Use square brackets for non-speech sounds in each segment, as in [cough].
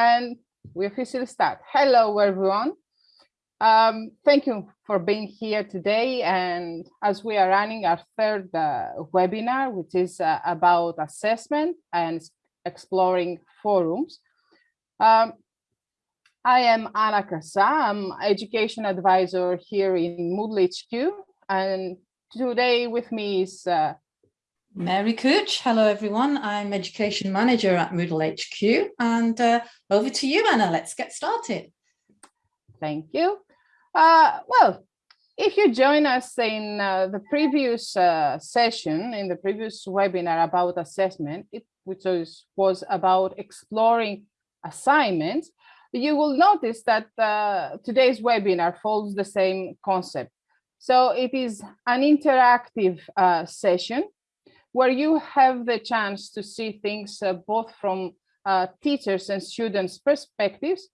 and we officially start. Hello, everyone. Um, thank you for being here today. And as we are running our third uh, webinar, which is uh, about assessment and exploring forums. Um, I am Anna Krassa, I'm education advisor here in Moodle HQ. And today with me is uh, Mary Cooch. Hello, everyone. I'm education manager at Moodle HQ. And uh, over to you, Anna. Let's get started. Thank you. Uh, well, if you join us in uh, the previous uh, session, in the previous webinar about assessment, it, which was, was about exploring assignments, you will notice that uh, today's webinar follows the same concept. So it is an interactive uh, session where you have the chance to see things uh, both from uh, teachers and students perspectives.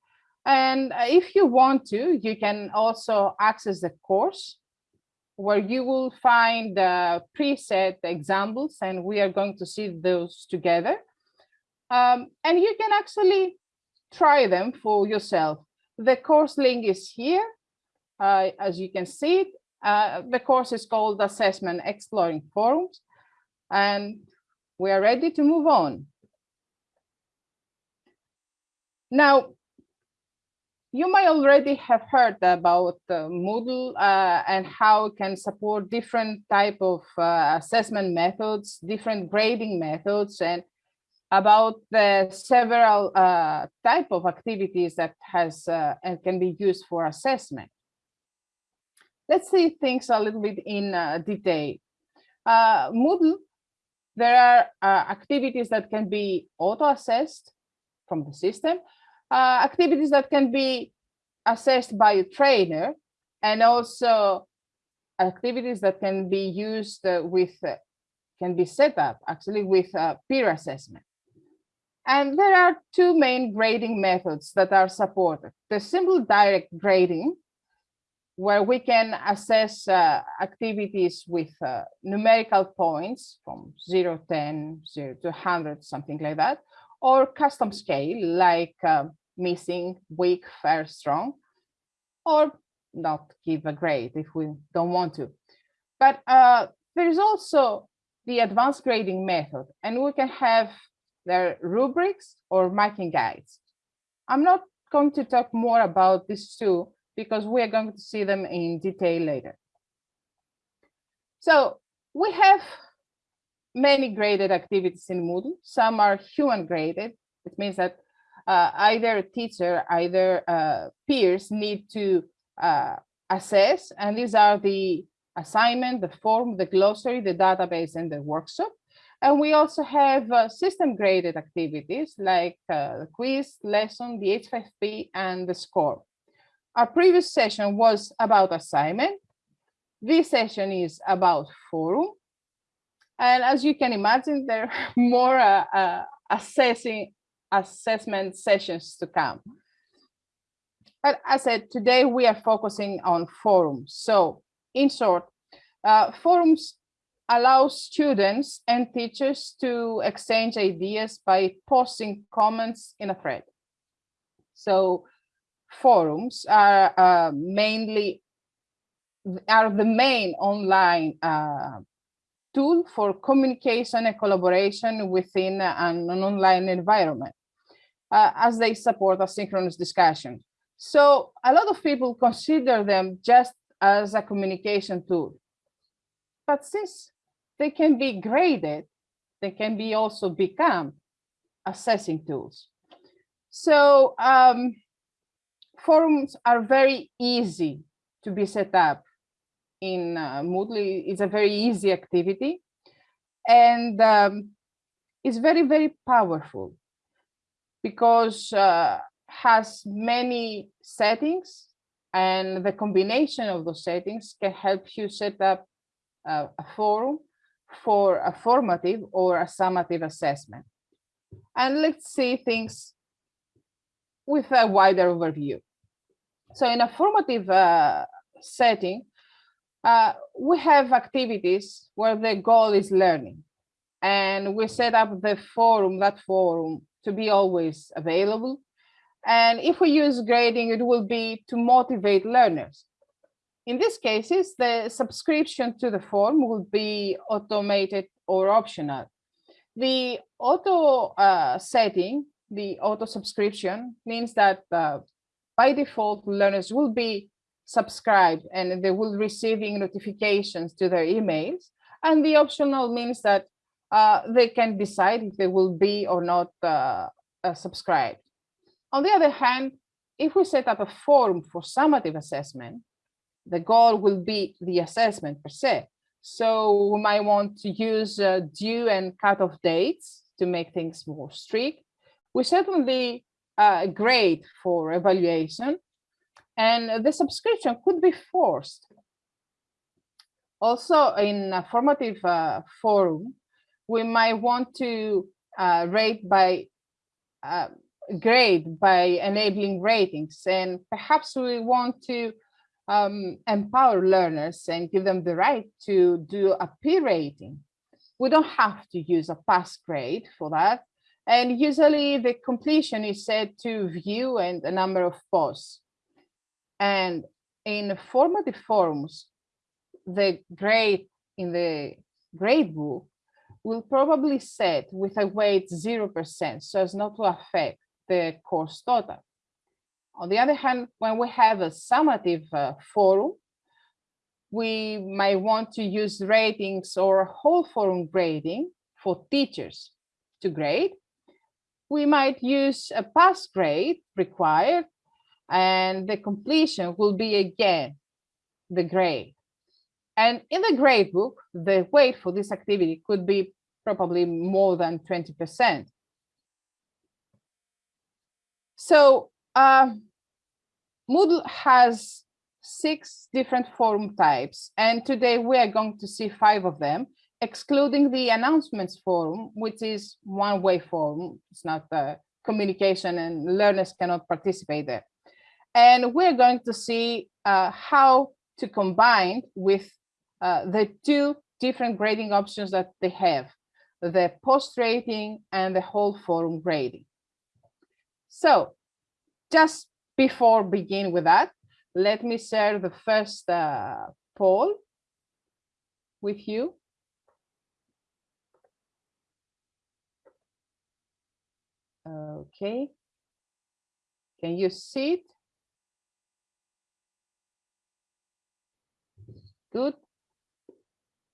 And if you want to, you can also access the course where you will find the preset examples and we are going to see those together. Um, and you can actually try them for yourself. The course link is here, uh, as you can see. Uh, the course is called Assessment Exploring Forums and we are ready to move on. Now, you might already have heard about uh, Moodle uh, and how it can support different type of uh, assessment methods, different grading methods, and about the several uh, type of activities that has uh, and can be used for assessment. Let's see things a little bit in uh, detail. Moodle there are uh, activities that can be auto-assessed from the system, uh, activities that can be assessed by a trainer, and also activities that can be used uh, with, uh, can be set up actually with uh, peer assessment. And there are two main grading methods that are supported. The simple direct grading, where we can assess uh, activities with uh, numerical points from 0, 10, 0 to 100, something like that, or custom scale like uh, missing, weak, fair, strong, or not give a grade if we don't want to. But uh, there is also the advanced grading method, and we can have their rubrics or marking guides. I'm not going to talk more about these two because we are going to see them in detail later. So we have many graded activities in Moodle. Some are human graded. It means that uh, either teacher, either uh, peers need to uh, assess, and these are the assignment, the form, the glossary, the database, and the workshop. And we also have uh, system graded activities like uh, the quiz, lesson, the H5P, and the SCORM. Our previous session was about assignment. This session is about forum. And as you can imagine, there are [laughs] more uh, uh, assessing assessment sessions to come. But as I said, today we are focusing on forums. So in short, uh, forums allow students and teachers to exchange ideas by posting comments in a thread. So forums are uh, mainly are the main online uh, tool for communication and collaboration within an, an online environment uh, as they support asynchronous discussion. So a lot of people consider them just as a communication tool. But since they can be graded, they can be also become assessing tools. So um, forums are very easy to be set up in uh, Moodle. It's a very easy activity and um, it's very, very powerful because uh, has many settings and the combination of those settings can help you set up uh, a forum for a formative or a summative assessment. And let's see things with a wider overview. So in a formative uh, setting, uh, we have activities where the goal is learning. And we set up the forum, that forum, to be always available. And if we use grading, it will be to motivate learners. In these cases, the subscription to the form will be automated or optional. The auto uh, setting, the auto subscription, means that uh, by default, learners will be subscribed and they will receiving notifications to their emails. And the optional means that uh, they can decide if they will be or not uh, uh, subscribed. On the other hand, if we set up a form for summative assessment, the goal will be the assessment per se. So we might want to use uh, due and cutoff dates to make things more strict. We certainly uh, grade for evaluation and the subscription could be forced. Also in a formative uh, forum, we might want to uh, rate by uh, grade by enabling ratings and perhaps we want to um, empower learners and give them the right to do a peer rating. We don't have to use a pass grade for that. And usually the completion is set to view and a number of posts. And in formative forms, the grade in the grade book will probably set with a weight 0% so as not to affect the course total. On the other hand, when we have a summative uh, forum, we might want to use ratings or whole forum grading for teachers to grade. We might use a pass grade required and the completion will be again the grade. And in the grade book, the weight for this activity could be probably more than 20%. So uh, Moodle has six different forum types, and today we are going to see five of them, excluding the announcements forum, which is one-way forum. It's not the communication and learners cannot participate there. And we're going to see uh, how to combine with uh, the two different grading options that they have, the post rating and the whole forum grading. So just before begin with that, let me share the first uh, poll with you. Okay. Can you see it? Good.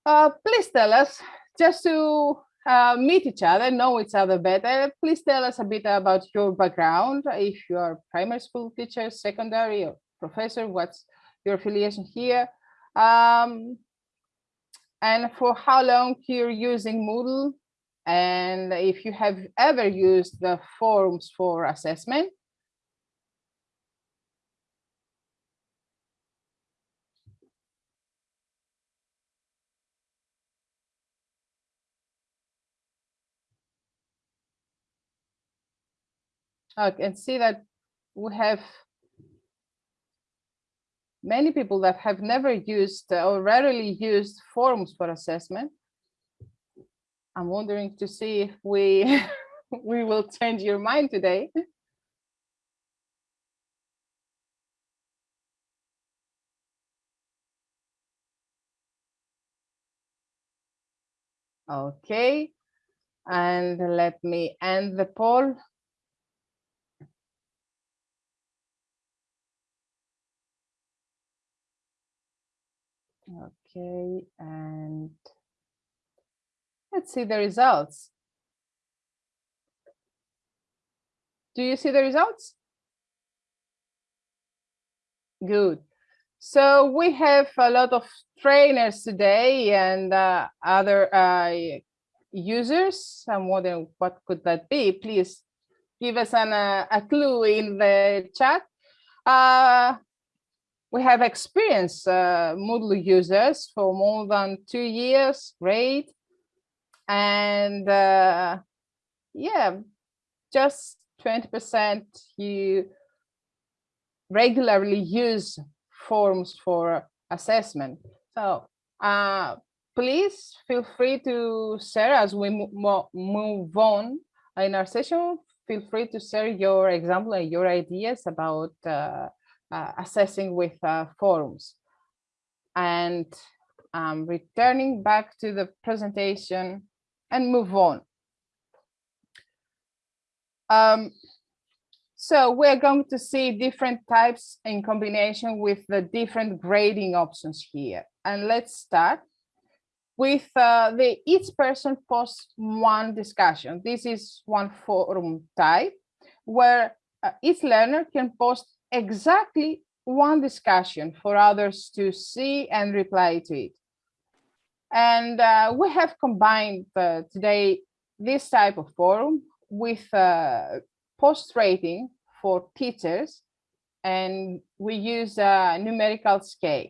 Uh, please tell us, just to uh, meet each other, know each other better, please tell us a bit about your background. If you are primary school teacher, secondary or professor, what's your affiliation here? Um, and for how long you're using Moodle, and if you have ever used the forums for assessment, I can see that we have many people that have never used or rarely used forums for assessment. I'm wondering to see if we [laughs] we will change your mind today. Okay, and let me end the poll. Okay, and let's see the results. Do you see the results? Good. So we have a lot of trainers today and uh, other uh, users. I'm wondering what could that be? Please give us an, uh, a clue in the chat. Uh, we have experienced uh, Moodle users for more than two years, great. And uh, yeah, just 20% you regularly use forms for assessment. So uh, please feel free to share as we move on in our session. feel free to share your example and your ideas about uh, uh, assessing with uh, forums. And um, returning back to the presentation and move on. Um, so we're going to see different types in combination with the different grading options here. And let's start with uh, the each person posts one discussion. This is one forum type where uh, each learner can post exactly one discussion for others to see and reply to it. And uh, we have combined uh, today this type of forum with uh, post rating for teachers, and we use a numerical scale.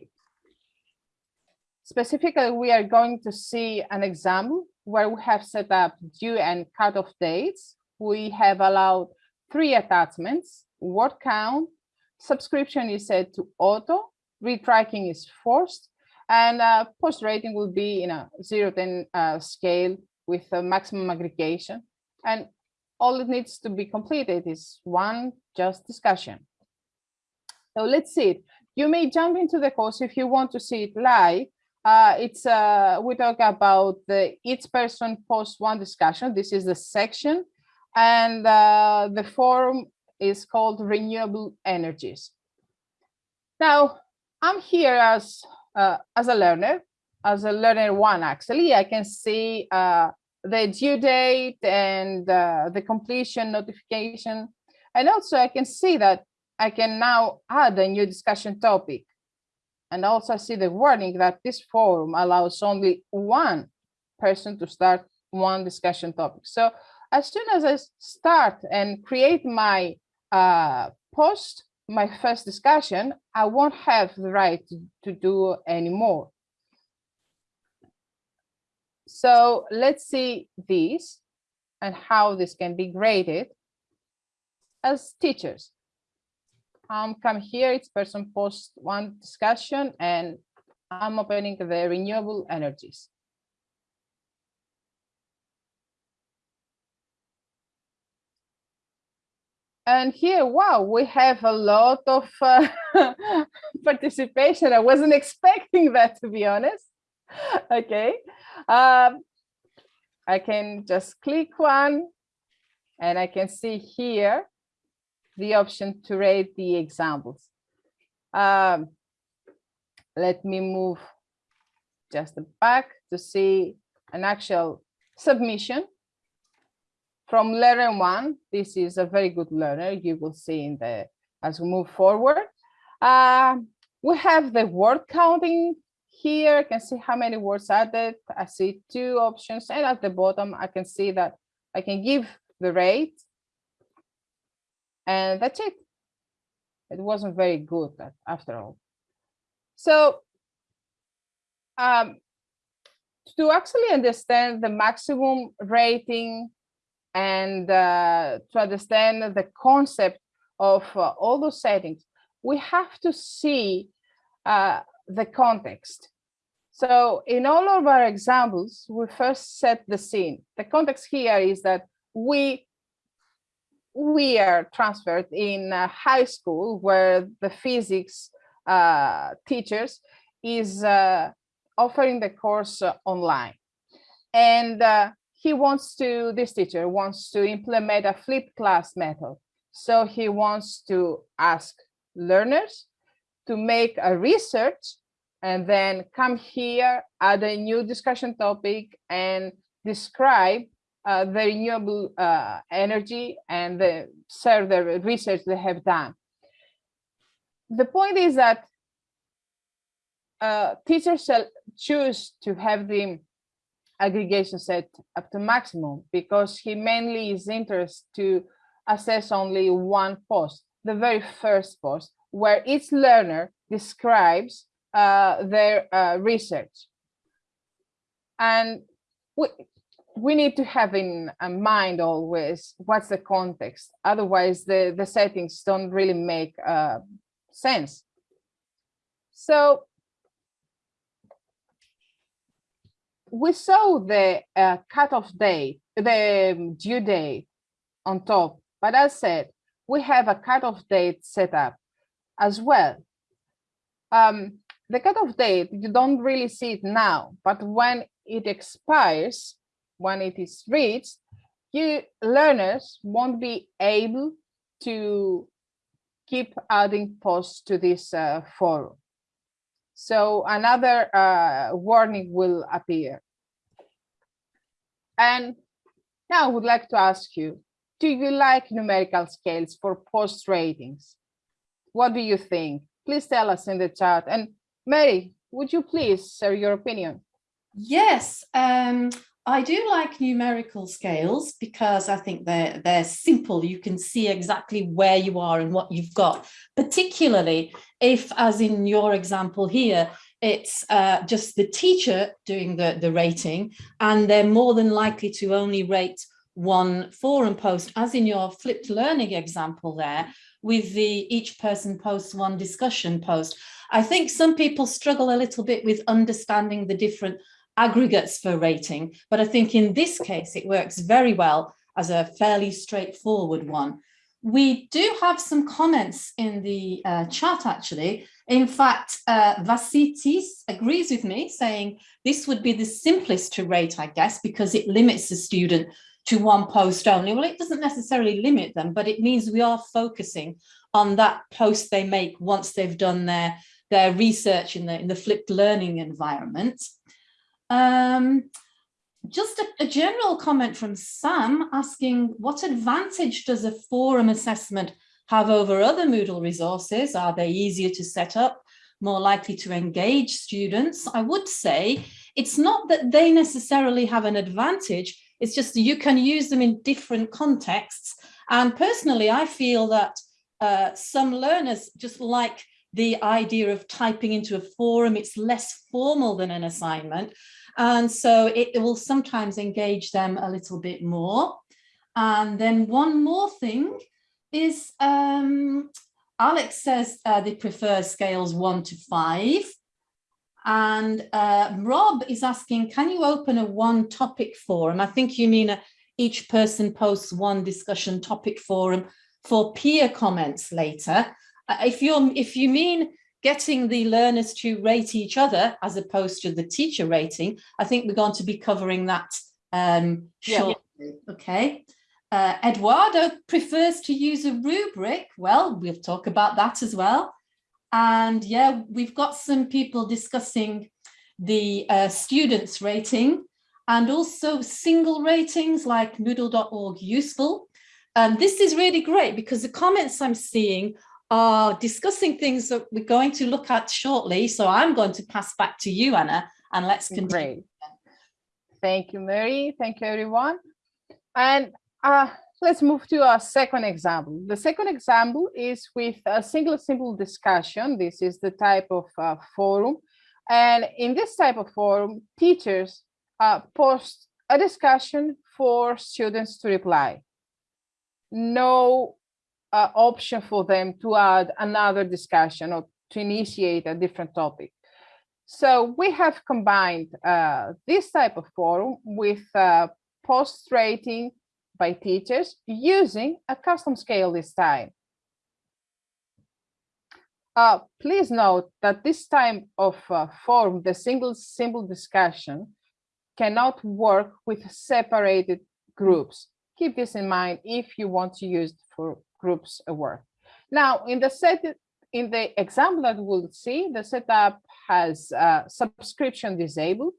Specifically, we are going to see an example where we have set up due and cutoff dates. We have allowed three attachments, word count, subscription is set to auto, read tracking is forced, and uh, post rating will be in a 0 10 uh, scale with a maximum aggregation. And all it needs to be completed is one just discussion. So let's see it. You may jump into the course if you want to see it live. Uh, it's uh, we talk about the each person post one discussion. This is the section, and uh, the forum is called renewable energies. Now, I'm here as uh, as a learner, as a learner one, actually, I can see uh, the due date and uh, the completion notification. And also I can see that I can now add a new discussion topic. And also I see the warning that this forum allows only one person to start one discussion topic. So as soon as I start and create my uh, post, my first discussion, I won't have the right to, to do anymore. So let's see this and how this can be graded as teachers. Um, come here, it's person post one discussion and I'm opening the renewable energies. And here, wow, we have a lot of uh, [laughs] participation. I wasn't expecting that, to be honest. Okay, um, I can just click one and I can see here the option to rate the examples. Um, let me move just back to see an actual submission from learner one. This is a very good learner. You will see in the as we move forward. Uh, we have the word counting here. I can see how many words added. I see two options, and at the bottom, I can see that I can give the rate, and that's it. It wasn't very good after all. So um, to actually understand the maximum rating and uh, to understand the concept of uh, all those settings, we have to see uh, the context. So in all of our examples, we first set the scene. The context here is that we we are transferred in high school where the physics uh, teachers is uh, offering the course online. And uh, he wants to, this teacher wants to implement a flipped class method. So he wants to ask learners to make a research and then come here, add a new discussion topic and describe uh, the renewable uh, energy and the, share the research they have done. The point is that uh, teachers shall choose to have the aggregation set up to maximum because he mainly is interested to assess only one post, the very first post, where each learner describes uh, their uh, research. And we, we need to have in mind always what's the context. Otherwise, the, the settings don't really make uh, sense. So we saw the uh, cutoff date, the due date on top But as said, we have a cutoff date set up as well. Um, the cutoff date, you don't really see it now, but when it expires, when it is reached, you learners won't be able to keep adding posts to this uh, forum. So another uh, warning will appear. And now I would like to ask you, do you like numerical scales for post ratings? What do you think? Please tell us in the chat. And Mary, would you please share your opinion? Yes, um, I do like numerical scales because I think they're, they're simple. You can see exactly where you are and what you've got, particularly if, as in your example here, it's uh, just the teacher doing the, the rating and they're more than likely to only rate one forum post, as in your flipped learning example there, with the each person posts one discussion post. I think some people struggle a little bit with understanding the different aggregates for rating, but I think in this case, it works very well as a fairly straightforward one. We do have some comments in the uh, chat, actually. In fact, uh, Vasitis agrees with me, saying this would be the simplest to rate, I guess, because it limits the student to one post only. Well, it doesn't necessarily limit them, but it means we are focusing on that post they make once they've done their, their research in the, in the flipped learning environment. Um, just a, a, general comment from Sam asking what advantage does a forum assessment have over other Moodle resources? Are they easier to set up, more likely to engage students? I would say it's not that they necessarily have an advantage, it's just you can use them in different contexts. And personally, I feel that uh, some learners just like the idea of typing into a forum. It's less formal than an assignment. And so it, it will sometimes engage them a little bit more. And then one more thing is um, Alex says uh, they prefer scales one to five. And uh, Rob is asking, can you open a one topic forum? I think you mean a, each person posts one discussion topic forum for peer comments later. Uh, if you're, if you mean getting the learners to rate each other as opposed to the teacher rating, I think we're going to be covering that um, shortly. Yeah. Okay. Uh, Eduardo prefers to use a rubric. Well, we'll talk about that as well. And yeah, we've got some people discussing the uh, students rating and also single ratings like moodle.org useful. And this is really great because the comments I'm seeing are discussing things that we're going to look at shortly. So I'm going to pass back to you, Anna, and let's continue. Great. Thank you, Mary. Thank you, everyone. And uh, let's move to our second example. The second example is with a single simple discussion. This is the type of uh, forum. And in this type of forum, teachers uh, post a discussion for students to reply. No uh, option for them to add another discussion or to initiate a different topic. So we have combined uh, this type of forum with uh, post rating by teachers using a custom scale this time. Uh, please note that this type of uh, forum, the single simple discussion, cannot work with separated groups. Keep this in mind if you want to use it for groups work. Now, in the set, in the example that we'll see, the setup has uh, subscription disabled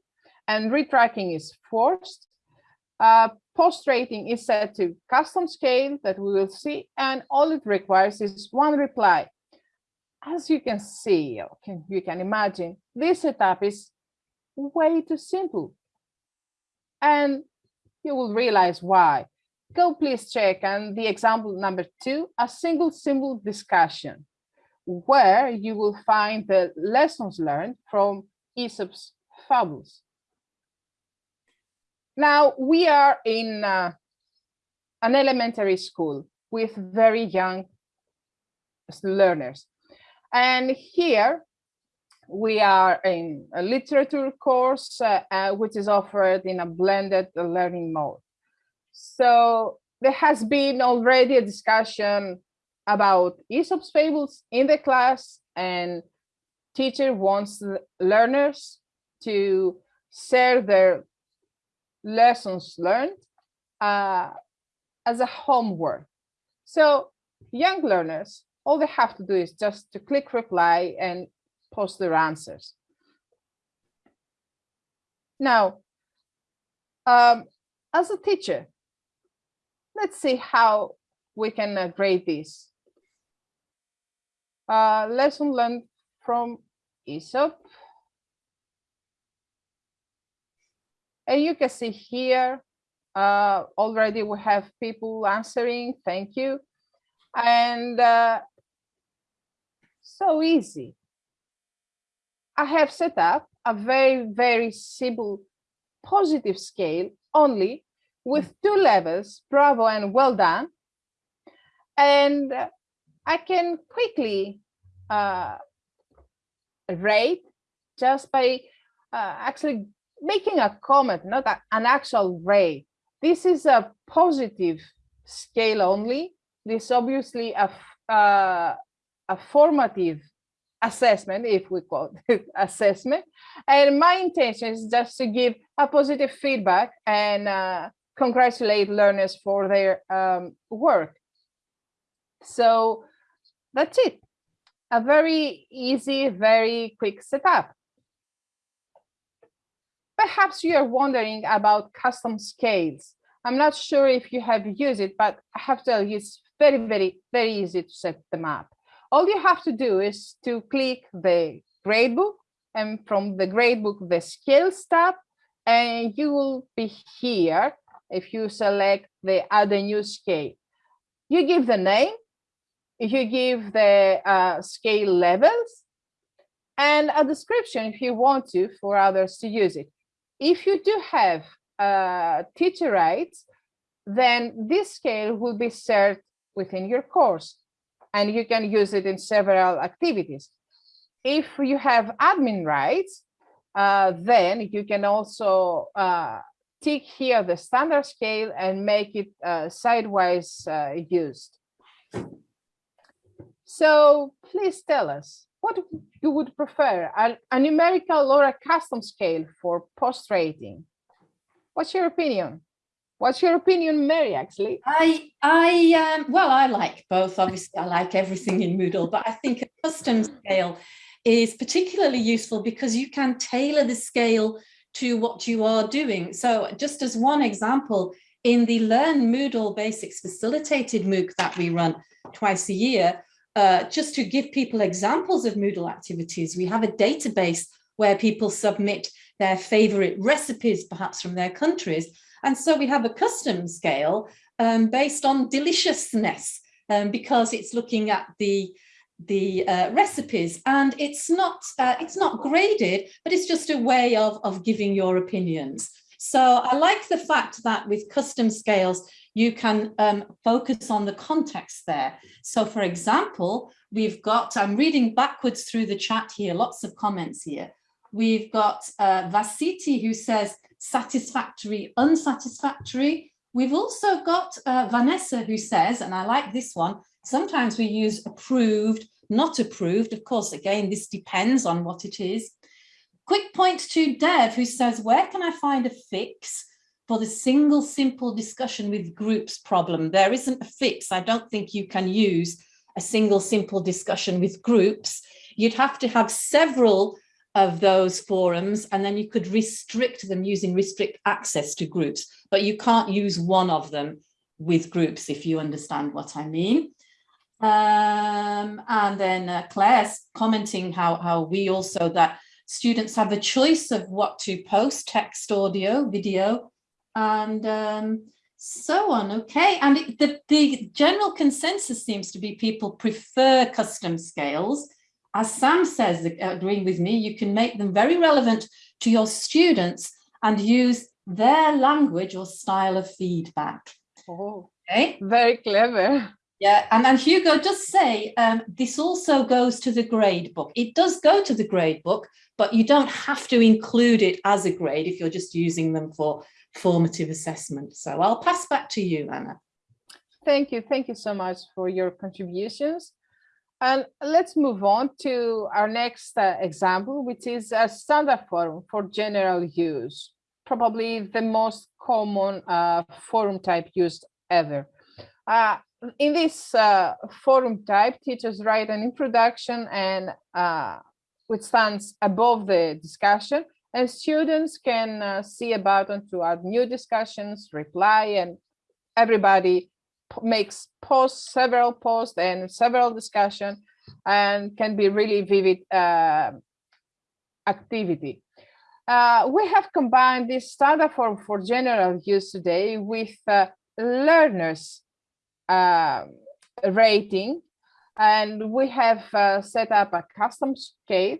and read tracking is forced. Uh, post rating is set to custom scale that we will see, and all it requires is one reply. As you can see, okay, you can imagine, this setup is way too simple. And you will realize why. Go please check and the example number two, a single simple discussion, where you will find the lessons learned from Aesop's fables. Now we are in uh, an elementary school with very young learners. And here we are in a literature course, uh, uh, which is offered in a blended learning mode. So there has been already a discussion about Aesop's fables in the class and teacher wants learners to share their lessons learned uh, as a homework. So young learners, all they have to do is just to click reply and post their answers. Now, um, as a teacher, let's see how we can uh, grade this. Uh, lesson learned from Aesop. And you can see here, uh, already we have people answering, thank you. And uh, so easy. I have set up a very, very simple positive scale only with two levels, bravo and well done. And I can quickly uh, rate just by uh, actually making a comment, not a, an actual rate. This is a positive scale only. This obviously a, uh, a formative assessment, if we call [laughs] it assessment. And my intention is just to give a positive feedback and uh, congratulate learners for their um, work. So that's it. A very easy, very quick setup. Perhaps you are wondering about custom scales. I'm not sure if you have used it, but I have to tell you it's very, very, very easy to set them up. All you have to do is to click the gradebook and from the gradebook, the scales tab, and you will be here if you select the add a new scale. You give the name, you give the uh, scale levels, and a description if you want to for others to use it. If you do have uh, teacher rights, then this scale will be shared within your course and you can use it in several activities. If you have admin rights, uh, then you can also uh, tick here the standard scale and make it uh, sidewise uh, used. So please tell us what you would prefer, a, a numerical or a custom scale for post rating? What's your opinion? What's your opinion, Mary, actually? I, I, um, well, I like both. Obviously, I like everything in Moodle, but I think a custom scale is particularly useful because you can tailor the scale to what you are doing. So just as one example, in the Learn Moodle Basics Facilitated MOOC that we run twice a year, uh, just to give people examples of Moodle activities, we have a database where people submit their favorite recipes, perhaps from their countries, and so we have a custom scale um, based on deliciousness um, because it's looking at the the uh, recipes. And it's not uh, it's not graded but it's just a way of of giving your opinions. So I like the fact that with custom scales you can um, focus on the context there. So for example we've got I'm reading backwards through the chat here lots of comments here. We've got uh, Vasiti who says satisfactory, unsatisfactory. We've also got uh, Vanessa who says, and I like this one, sometimes we use approved, not approved. Of course, again, this depends on what it is. Quick point to Dev who says, where can I find a fix for the single simple discussion with groups problem? There isn't a fix. I don't think you can use a single simple discussion with groups. You'd have to have several of those forums and then you could restrict them using restrict access to groups but you can't use one of them with groups if you understand what I mean um, and then uh, Claire's commenting how how we also that students have a choice of what to post text audio video and um, so on okay and it, the the general consensus seems to be people prefer custom scales as Sam says, agreeing with me, you can make them very relevant to your students and use their language or style of feedback. Oh, okay. very clever. Yeah, and, and Hugo does say um, this also goes to the grade book. It does go to the grade book, but you don't have to include it as a grade if you're just using them for formative assessment. So I'll pass back to you, Anna. Thank you. Thank you so much for your contributions. And let's move on to our next uh, example, which is a standard forum for general use, probably the most common uh, forum type used ever. Uh, in this uh, forum type, teachers write an introduction and uh, which stands above the discussion, and students can uh, see a button to add new discussions, reply, and everybody makes posts, several posts and several discussion and can be really vivid uh, activity. Uh, we have combined this standard form for general use today with uh, learners uh, rating and we have uh, set up a custom scale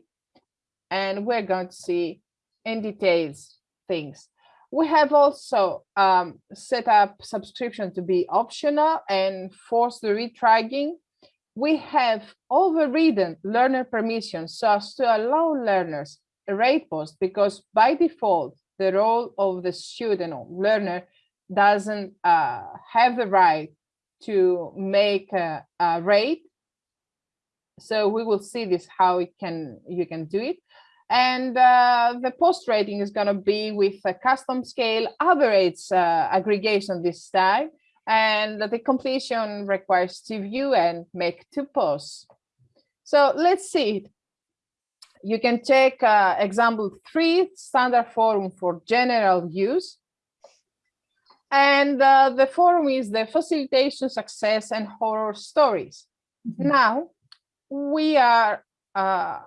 and we're going to see in details things. We have also um, set up subscription to be optional and force the read tracking. We have overridden learner permissions so as to allow learners a rate post because by default, the role of the student or learner doesn't uh, have the right to make a, a rate. So we will see this how it can you can do it. And uh, the post rating is going to be with a custom scale average uh, aggregation this time. And the completion requires to view and make two posts. So let's see it. You can check uh, example three, standard forum for general use. And uh, the forum is the facilitation, success, and horror stories. Mm -hmm. Now, we are uh,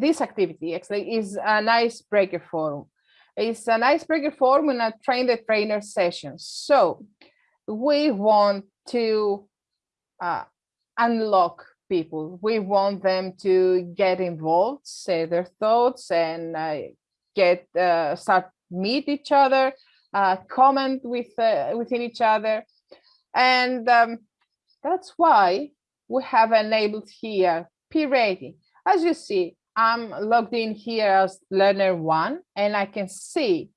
this activity actually is an icebreaker forum. It's an icebreaker forum in a train the trainer session. So we want to uh, unlock people. We want them to get involved, say their thoughts and uh, get uh, start meet each other, uh, comment with uh, within each other. And um, that's why we have enabled here peer rating. As you see, I'm logged in here as learner one, and I can see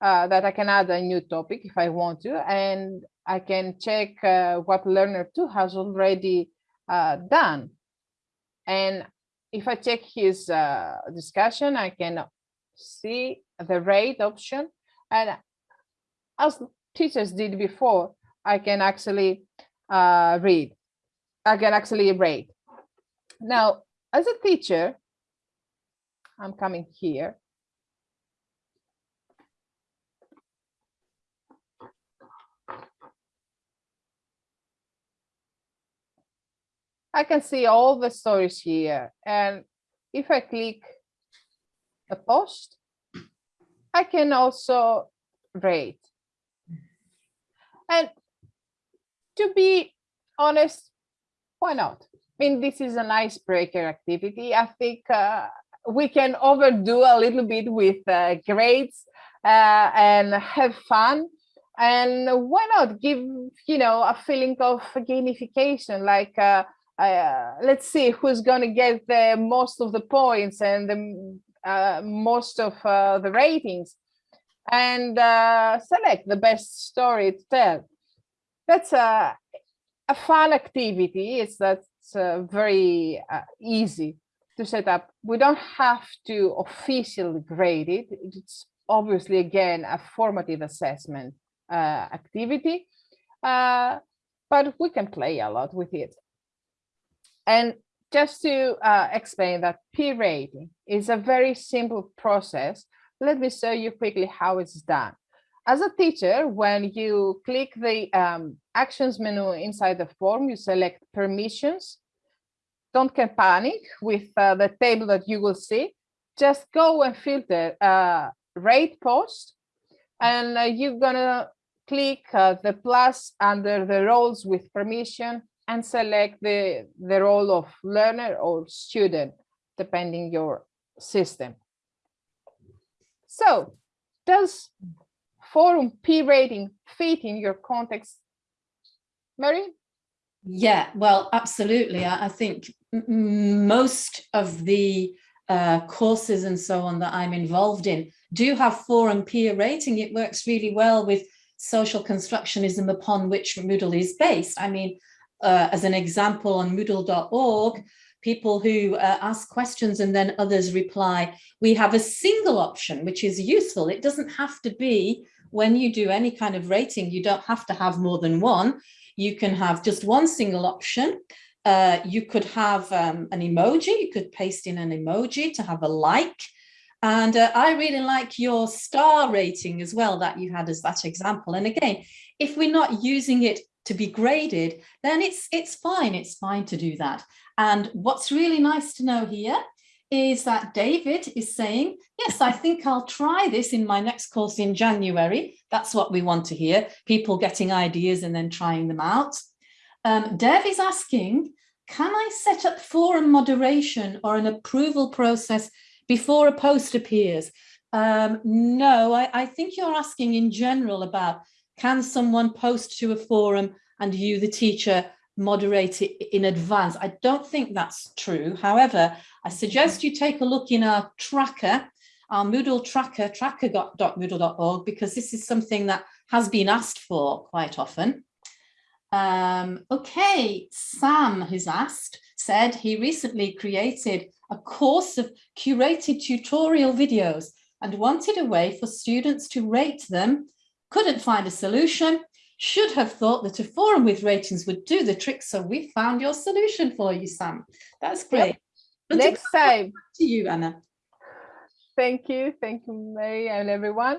uh, that I can add a new topic if I want to, and I can check uh, what learner two has already uh, done. And if I check his discussion, I can see the rate option. And as teachers did before, I can actually uh, read. I can actually rate. Now, as a teacher, I'm coming here. I can see all the stories here. And if I click a post, I can also rate. And to be honest, why not? I mean, this is an icebreaker activity. I think uh, we can overdo a little bit with uh, grades uh, and have fun and why not give you know a feeling of gamification like uh, uh, let's see who's going to get the most of the points and the uh, most of the ratings and uh, select the best story to tell that's a, a fun activity it's that's very easy to set up. We don't have to officially grade it. It's obviously, again, a formative assessment uh, activity, uh, but we can play a lot with it. And just to uh, explain that peer rating is a very simple process, let me show you quickly how it's done. As a teacher, when you click the um, actions menu inside the form, you select permissions don't get panic with uh, the table that you will see. Just go and filter uh, rate post and uh, you're gonna click uh, the plus under the roles with permission and select the, the role of learner or student, depending your system. So does forum peer rating fit in your context, Mary? Yeah, well, absolutely. I, I think most of the uh, courses and so on that I'm involved in do have forum peer rating. It works really well with social constructionism upon which Moodle is based. I mean, uh, as an example on moodle.org, people who uh, ask questions and then others reply, we have a single option, which is useful. It doesn't have to be when you do any kind of rating, you don't have to have more than one. You can have just one single option. Uh, you could have um, an emoji, you could paste in an emoji to have a like. And uh, I really like your star rating as well that you had as that example. And again, if we're not using it to be graded, then it's it's fine. It's fine to do that. And what's really nice to know here is that David is saying, yes, I think I'll try this in my next course in January. That's what we want to hear, people getting ideas and then trying them out. Um, Dev is asking, can I set up forum moderation or an approval process before a post appears? Um, no, I, I think you're asking in general about can someone post to a forum and you, the teacher, moderate it in advance. I don't think that's true. However, I suggest you take a look in our tracker, our Moodle tracker, tracker.moodle.org, because this is something that has been asked for quite often. Um, okay, Sam has asked, said he recently created a course of curated tutorial videos and wanted a way for students to rate them, couldn't find a solution, should have thought that a forum with ratings would do the trick. So we found your solution for you, Sam. That's great. Yep. Next time. To you, Anna. Thank you. Thank you, Mary and everyone.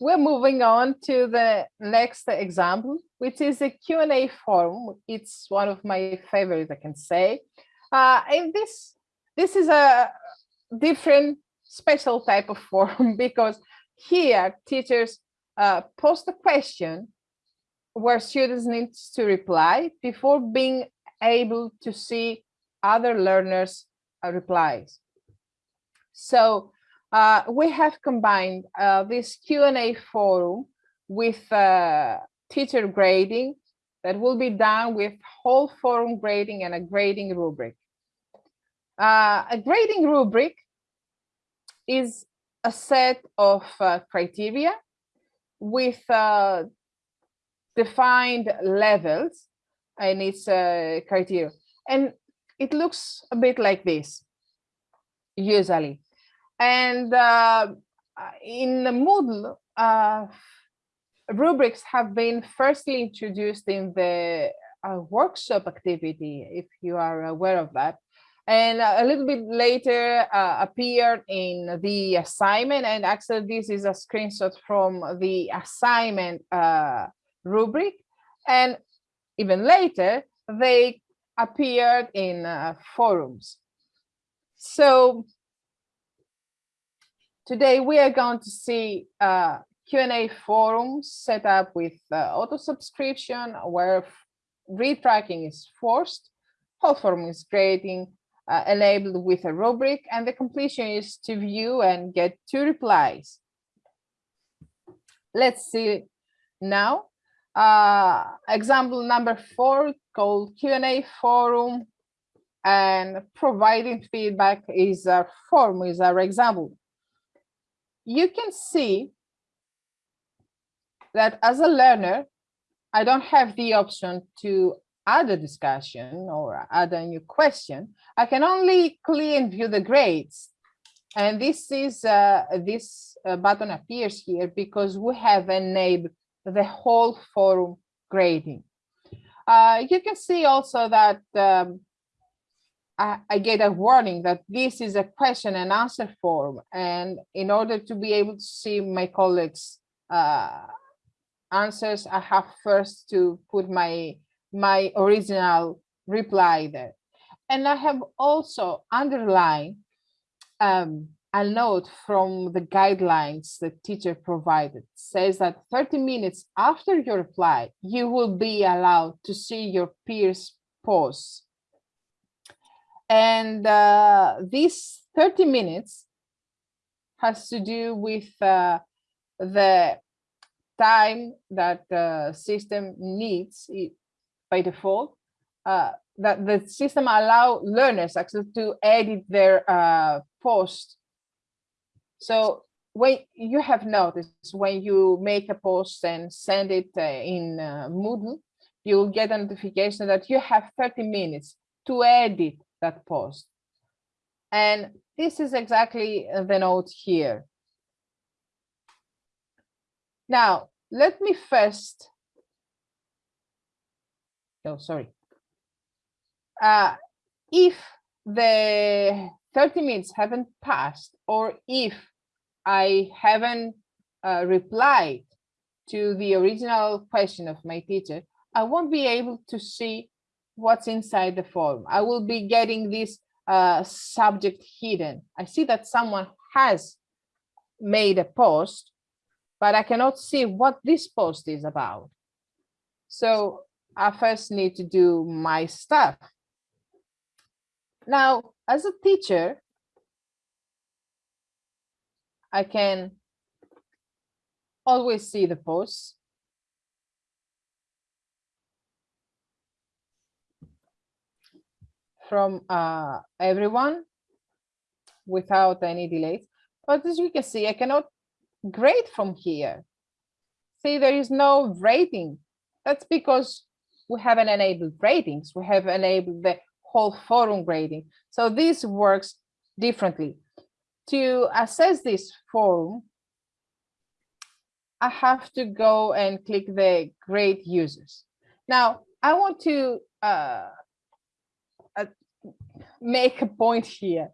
We're moving on to the next example, which is a Q&A forum. It's one of my favorites, I can say. Uh, and this, this is a different special type of forum [laughs] because here teachers uh, post a question where students need to reply before being able to see other learners uh, replies. So uh, we have combined uh, this Q&A forum with uh, teacher grading that will be done with whole forum grading and a grading rubric. Uh, a grading rubric is a set of uh, criteria with defined levels and its uh, criteria. And it looks a bit like this, usually. And uh, in the Moodle, uh, rubrics have been firstly introduced in the uh, workshop activity, if you are aware of that. And a little bit later uh, appeared in the assignment. And actually, this is a screenshot from the assignment uh, rubric. And even later, they appeared in uh, forums. So today we are going to see uh, Q&A forums set up with uh, auto subscription where read tracking is forced, whole forum is grading, uh, enabled with a rubric, and the completion is to view and get two replies. Let's see now uh, example number four called Q&A forum and providing feedback is a form is our example. You can see that as a learner, I don't have the option to add a discussion or add a new question. I can only click and view the grades. And this is uh, this uh, button appears here because we have enabled the whole forum grading. Uh, you can see also that um, I, I, get a warning that this is a question and answer forum. And in order to be able to see my colleagues' uh, answers, I have first to put my, my original reply there. And I have also underlined um, a note from the guidelines the teacher provided says that 30 minutes after your reply, you will be allowed to see your peers posts. And uh, this 30 minutes has to do with uh, the time that the system needs by default, uh, that the system allow learners actually to edit their uh, post so when you have noticed when you make a post and send it uh, in uh, Moodle, you'll get a notification that you have 30 minutes to edit that post. And this is exactly the note here. Now, let me first, oh, sorry. Uh, if the 30 minutes haven't passed, or if I haven't uh, replied to the original question of my teacher, I won't be able to see what's inside the form. I will be getting this uh, subject hidden. I see that someone has made a post, but I cannot see what this post is about. So I first need to do my stuff. Now, as a teacher, I can always see the posts. from uh, everyone without any delays. But as you can see, I cannot grade from here. See, there is no rating. That's because we haven't enabled ratings. We have enabled the whole forum grading. So this works differently to assess this forum, I have to go and click the grade users. Now, I want to uh, uh, make a point here.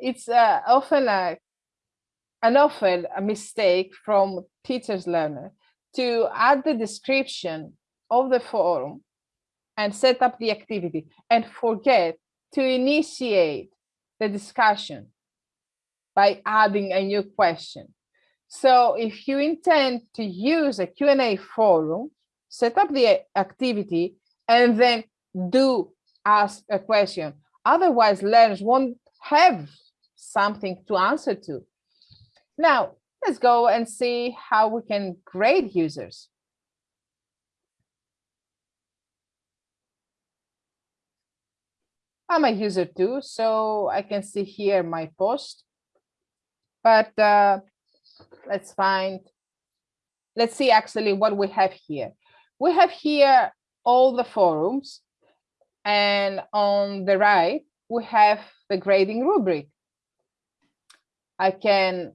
It's uh, often a, an often a mistake from teachers learner to add the description of the forum and set up the activity and forget to initiate the discussion by adding a new question. So if you intend to use a Q&A forum, set up the activity and then do ask a question. Otherwise, learners won't have something to answer to. Now, let's go and see how we can grade users. I'm a user too, so I can see here my post but uh, let's find, let's see actually what we have here. We have here all the forums and on the right, we have the grading rubric. I can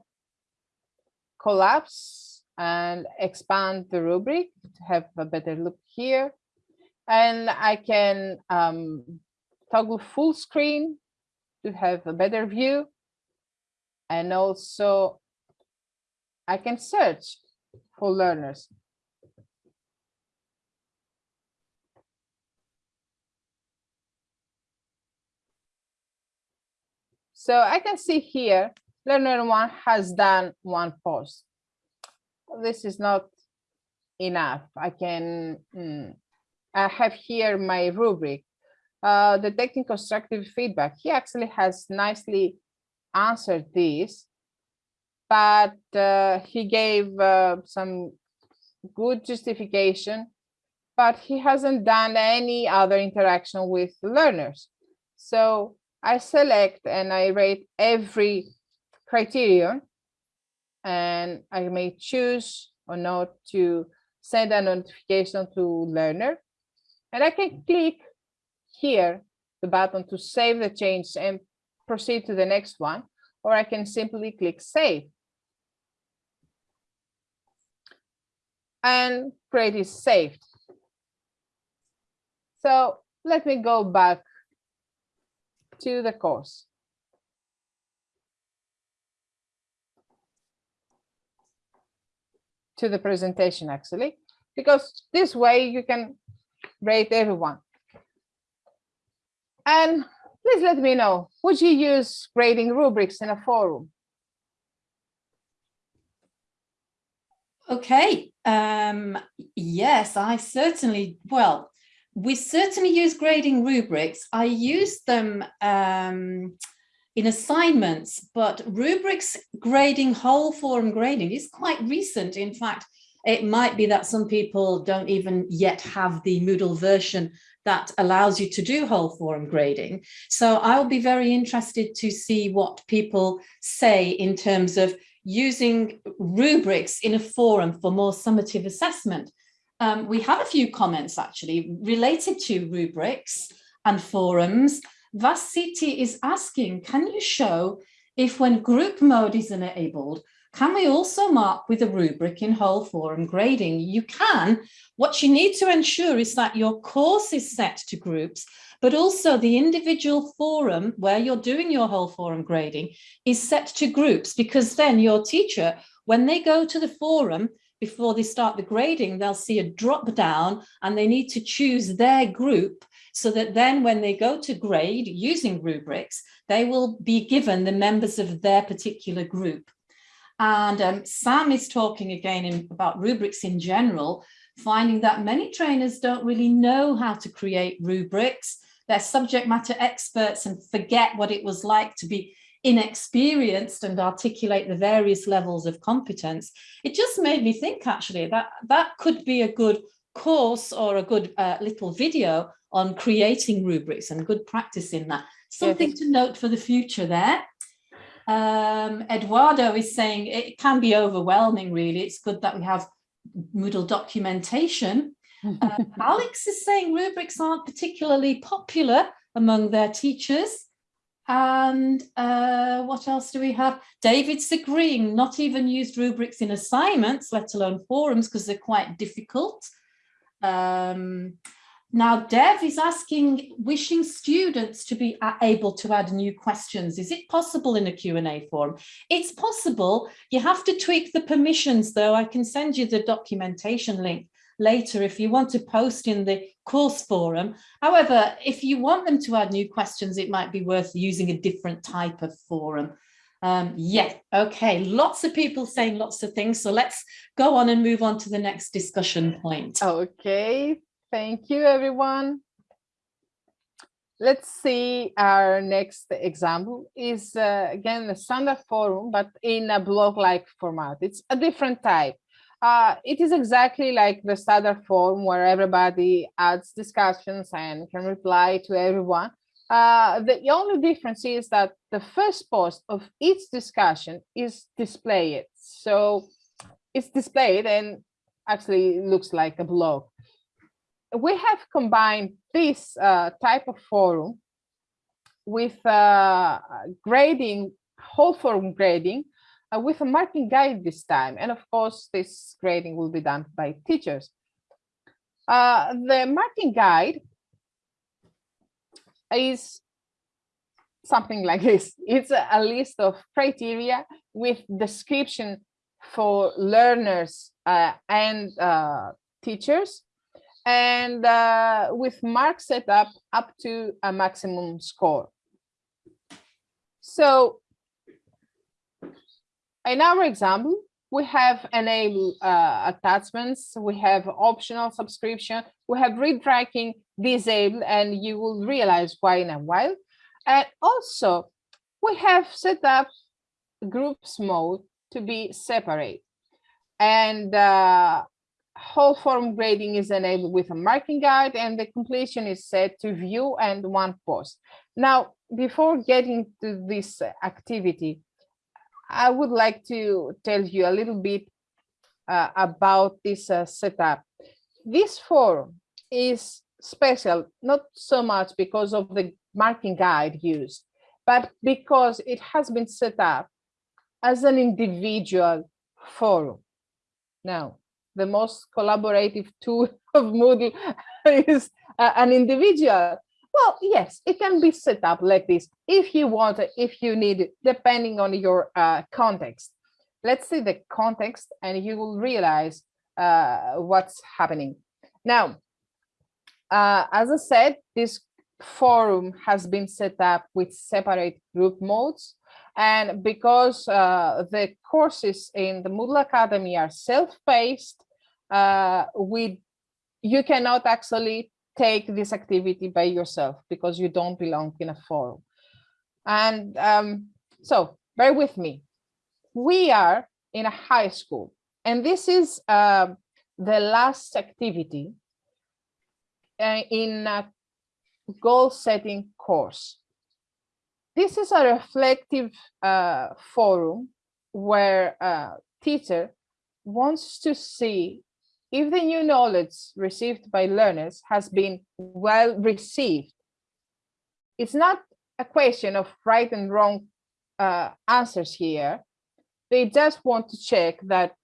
collapse and expand the rubric to have a better look here. And I can um, toggle full screen to have a better view and also I can search for learners. So I can see here, learner one has done one post. This is not enough. I can, mm, I have here my rubric, uh, detecting constructive feedback. He actually has nicely answered this, but uh, he gave uh, some good justification, but he hasn't done any other interaction with learners. So I select and I rate every criterion and I may choose or not to send a notification to learner. And I can click here, the button to save the change and proceed to the next one, or I can simply click save. And grade is saved. So let me go back to the course. To the presentation actually, because this way you can rate everyone. And Please let me know, would you use grading rubrics in a forum? Okay, um, yes, I certainly, well, we certainly use grading rubrics. I use them um, in assignments, but rubrics grading, whole forum grading is quite recent. In fact, it might be that some people don't even yet have the Moodle version that allows you to do whole forum grading. So I'll be very interested to see what people say in terms of using rubrics in a forum for more summative assessment. Um, we have a few comments actually related to rubrics and forums. Vasiti is asking, can you show if when group mode is enabled, can we also mark with a rubric in whole forum grading? You can. What you need to ensure is that your course is set to groups, but also the individual forum where you're doing your whole forum grading is set to groups because then your teacher, when they go to the forum, before they start the grading, they'll see a drop down and they need to choose their group so that then when they go to grade using rubrics, they will be given the members of their particular group. And um, Sam is talking again in, about rubrics in general, finding that many trainers don't really know how to create rubrics. They're subject matter experts and forget what it was like to be inexperienced and articulate the various levels of competence. It just made me think actually that that could be a good course or a good uh, little video on creating rubrics and good practice in that. Something yes. to note for the future there. Um, Eduardo is saying it can be overwhelming, really. It's good that we have Moodle documentation. Uh, [laughs] Alex is saying rubrics aren't particularly popular among their teachers. And uh, what else do we have? David's agreeing, not even used rubrics in assignments, let alone forums, because they're quite difficult. Um, now, Dev is asking, wishing students to be able to add new questions. Is it possible in a Q&A forum? It's possible. You have to tweak the permissions, though. I can send you the documentation link later if you want to post in the course forum. However, if you want them to add new questions, it might be worth using a different type of forum. Um, yeah, okay, lots of people saying lots of things. So let's go on and move on to the next discussion point. Okay, Thank you, everyone. Let's see our next example is uh, again the standard forum, but in a blog-like format. It's a different type. Uh, it is exactly like the standard forum where everybody adds discussions and can reply to everyone. Uh, the only difference is that the first post of each discussion is displayed. So it's displayed and actually looks like a blog we have combined this uh, type of forum with uh, grading, whole forum grading, uh, with a marking guide this time. And of course, this grading will be done by teachers. Uh, the marking guide is something like this. It's a, list of criteria with description for learners uh, and uh, teachers and uh, with mark set up up to a maximum score. So in our example, we have enable uh, attachments, we have optional subscription, we have read tracking disabled, and you will realize why in a while. And also, we have set up groups mode to be separate. And uh, whole form grading is enabled with a marking guide and the completion is set to view and one post. Now, before getting to this activity, I would like to tell you a little bit uh, about this uh, setup. This form is special, not so much because of the marking guide used, but because it has been set up as an individual forum. Now, the most collaborative tool [laughs] of Moodle [laughs] is uh, an individual. Well, yes, it can be set up like this if you want, if you need, it, depending on your uh, context. Let's see the context and you will realize uh, what's happening. Now, uh, as I said, this forum has been set up with separate group modes. And because uh, the courses in the Moodle Academy are self-paced, uh, we you cannot actually take this activity by yourself because you don't belong in a forum. And um, so bear with me. We are in a high school, and this is uh, the last activity uh, in a goal setting course. This is a reflective uh, forum where a teacher wants to see if the new knowledge received by learners has been well received. It's not a question of right and wrong uh, answers here. They just want to check that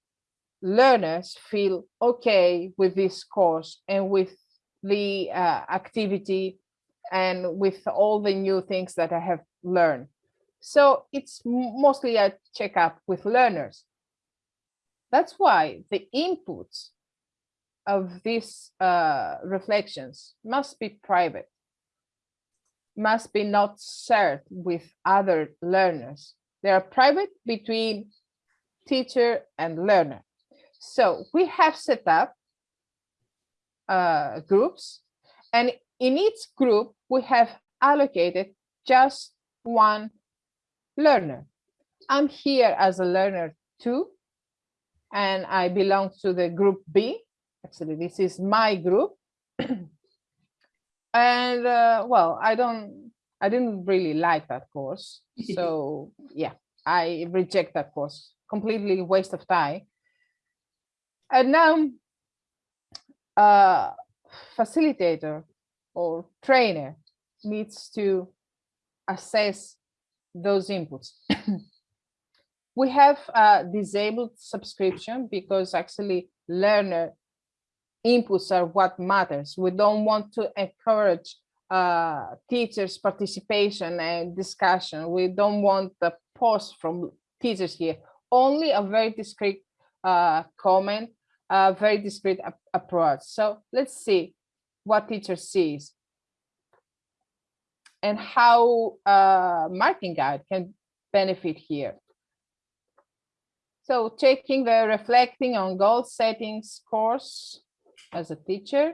learners feel okay with this course and with the uh, activity and with all the new things that I have learned. So it's mostly a checkup with learners. That's why the inputs of these uh, reflections must be private, must be not shared with other learners. They are private between teacher and learner. So we have set up uh, groups and in each group we have allocated just one learner. I'm here as a learner too, and I belong to the group B. Actually, this is my group. [clears throat] and uh, well, I don't, I didn't really like that course. [laughs] So yeah, I reject that course, completely waste of time. And now, uh, facilitator or trainer needs to assess those inputs. [clears throat] we have a disabled subscription because actually learner inputs are what matters. We don't want to encourage uh, teachers participation and discussion. We don't want the post from teachers here, only a very discreet uh, comment, a very discreet approach. So let's see what teacher sees and how a marking guide can benefit here. So taking the reflecting on goal settings course as a teacher.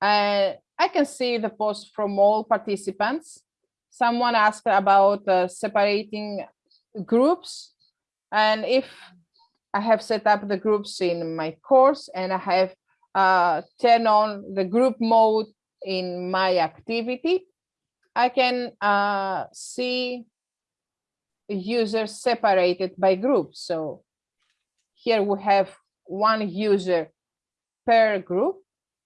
Uh, I can see the post from all participants. Someone asked about uh, separating groups. And if I have set up the groups in my course and I have uh, turned on the group mode in my activity, I can uh, see users separated by groups. So here we have one user per group.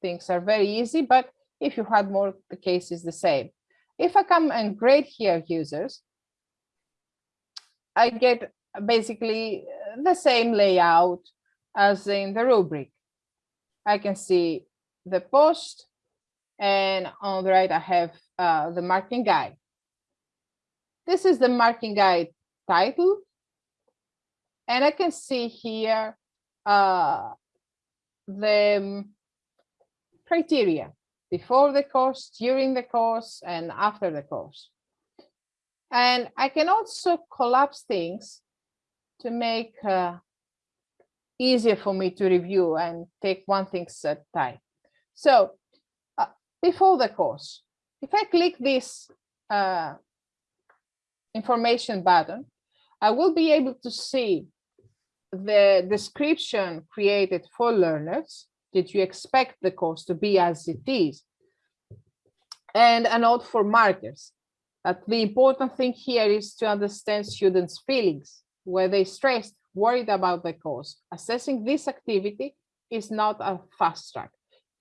Things are very easy, but if you had more, the case is the same. If I come and grade here users, I get basically the same layout as in the rubric. I can see the post, and on the right, I have uh, the marking guide. This is the marking guide title. And I can see here uh, the um, criteria before the course, during the course, and after the course. And I can also collapse things to make uh, easier for me to review and take one thing at a time. So before the course. If I click this uh, information button, I will be able to see the description created for learners. Did you expect the course to be as it is? And a note for markers. That the important thing here is to understand students' feelings, were they stressed, worried about the course. Assessing this activity is not a fast track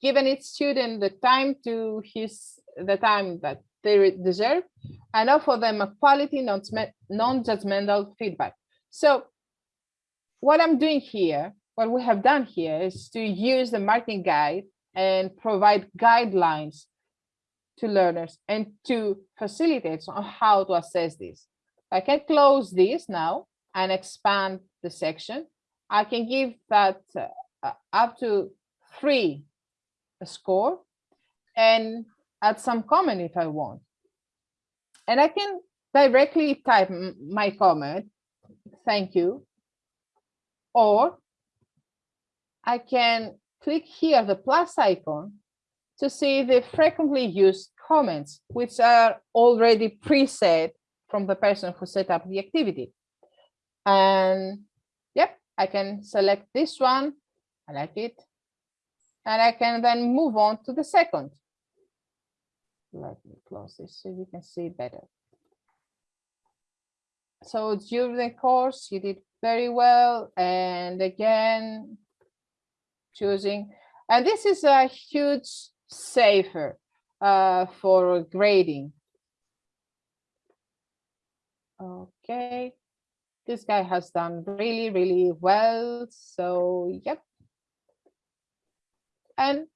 given each student the time to his the time that they deserve and offer them a quality non-judgmental feedback so what i'm doing here what we have done here is to use the marking guide and provide guidelines to learners and to facilitate on how to assess this. I can close this now and expand the section. I can give that uh, up to three a score and add some comment if I want. And I can directly type my comment, thank you, or I can click here the plus icon to see the frequently used comments, which are already preset from the person who set up the activity. And yep, I can select this one. I like it and I can then move on to the second. Let me close this so you can see better. So during the course, you did very well. And again, choosing. And this is a huge safer uh, for grading. Okay, this guy has done really, really well. So, yep. And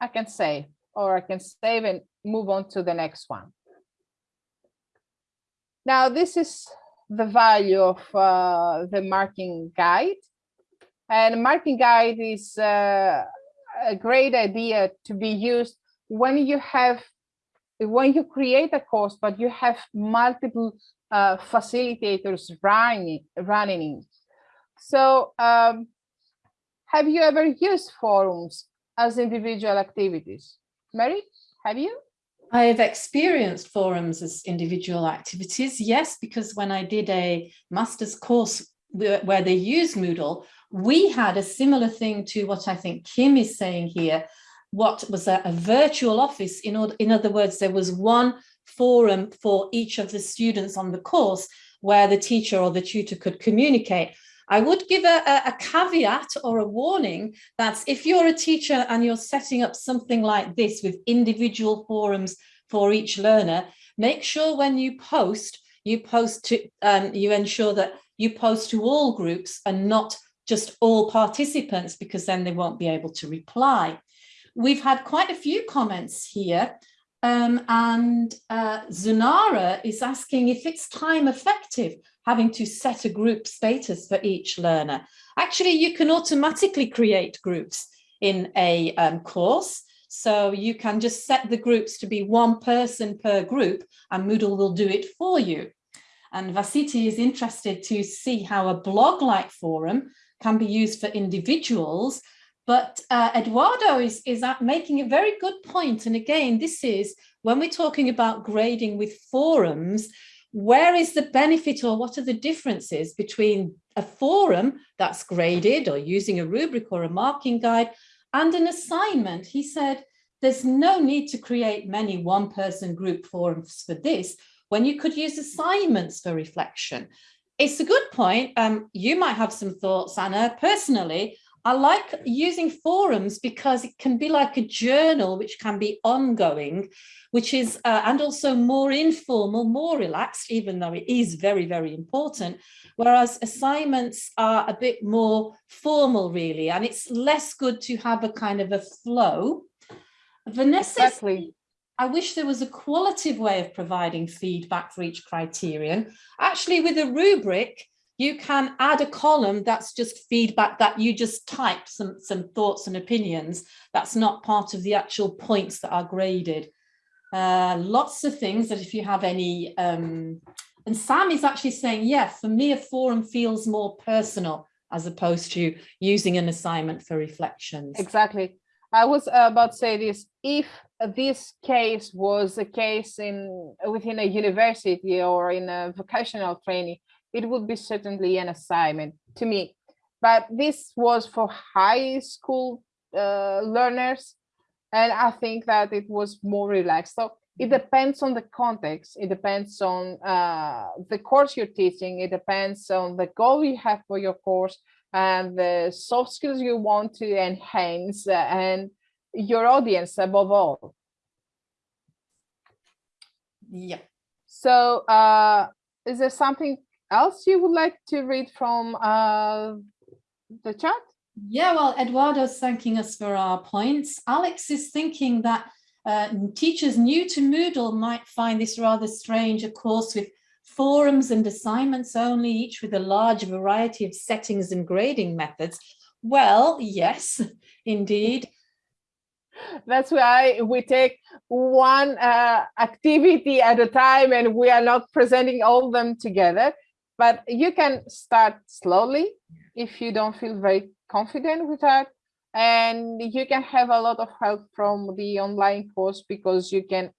I can save, or I can save and move on to the next one. Now, this is the value of uh, the marking guide. And marking guide is uh, a great idea to be used when you have, when you create a course, but you have multiple uh, facilitators running, running. So um, have you ever used forums as individual activities? Mary, have you? I have experienced forums as individual activities, yes, because when I did a master's course where they use Moodle, we had a similar thing to what I think Kim is saying here, what was a, a virtual office. In, order, in other words, there was one forum for each of the students on the course where the teacher or the tutor could communicate. I would give a, a, caveat or a warning that if you're a teacher and you're setting up something like this with individual forums for each learner, make sure when you post, you post to, um, you ensure that you post to all groups and not just all participants because then they won't be able to reply. We've had quite a few comments here um, and uh, Zunara is asking if it's time effective having to set a group status for each learner. Actually, you can automatically create groups in a um, course. So you can just set the groups to be one person per group and Moodle will do it for you. And Vasiti is interested to see how a blog-like forum can be used for individuals. But uh, Eduardo is, is making a very good point. And again, this is when we're talking about grading with forums, where is the benefit or what are the differences between a forum that's graded or using a rubric or a marking guide and an assignment? He said, there's no need to create many one person group forums for this when you could use assignments for reflection. It's a good point. Um, you might have some thoughts, Anna. Personally, I like using forums because it can be like a journal, which can be ongoing, which is, uh, and also more informal, more relaxed, even though it is very, very important. Whereas assignments are a bit more formal, really, and it's less good to have a kind of a flow. Vanessa, exactly. I wish there was a qualitative way of providing feedback for each criterion. Actually, with a rubric, you can add a column that's just feedback that you just type some, some thoughts and opinions. That's not part of the actual points that are graded. Uh, lots of things that if you have any, um, and Sam is actually saying, yeah, for me, a forum feels more personal as opposed to using an assignment for reflections. Exactly. I was about to say this, if this case was a case in within a university or in a vocational training, it would be certainly an assignment to me. But this was for high school uh, learners, and I think that it was more relaxed. So it depends on the context. It depends on uh, the course you're teaching. It depends on the goal you have for your course and the soft skills you want to enhance uh, and your audience above all. Yeah. So uh, is there something else you would like to read from uh, the chat? Yeah, well, Eduardo's thanking us for our points. Alex is thinking that uh, teachers new to Moodle might find this rather strange, a course with forums and assignments only, each with a large variety of settings and grading methods. Well, yes, [laughs] indeed. That's why we take one uh, activity at a time and we are not presenting all of them together but you can start slowly if you don't feel very confident with that. And you can have a lot of help from the online course because you can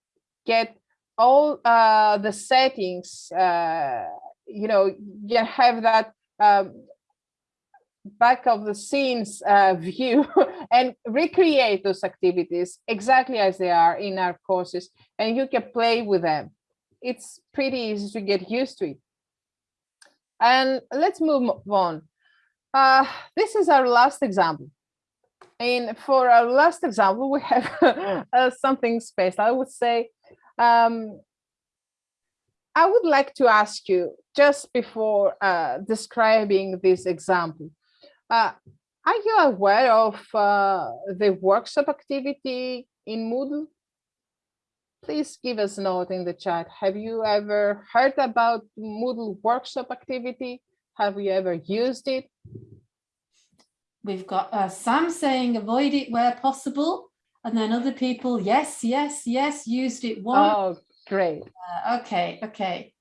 get all uh, the settings uh, you know you have that um, back of the scenes uh, [laughs] view and recreate those activities exactly as they are in our courses and you can play with them. It's pretty easy to get used to it And let's move on. Uh, this is our last example. And for our last example, we have [laughs] uh, something special. I would say, um, I would like to ask you just before uh, describing this example, uh, are you aware of uh, the workshop activity in Moodle? Please give us a note in the chat. Have you ever heard about Moodle workshop activity? Have you ever used it? We've got uh, Sam saying avoid it where possible. And then other people, yes, yes, yes, used it once. Oh, great. Uh, okay, okay.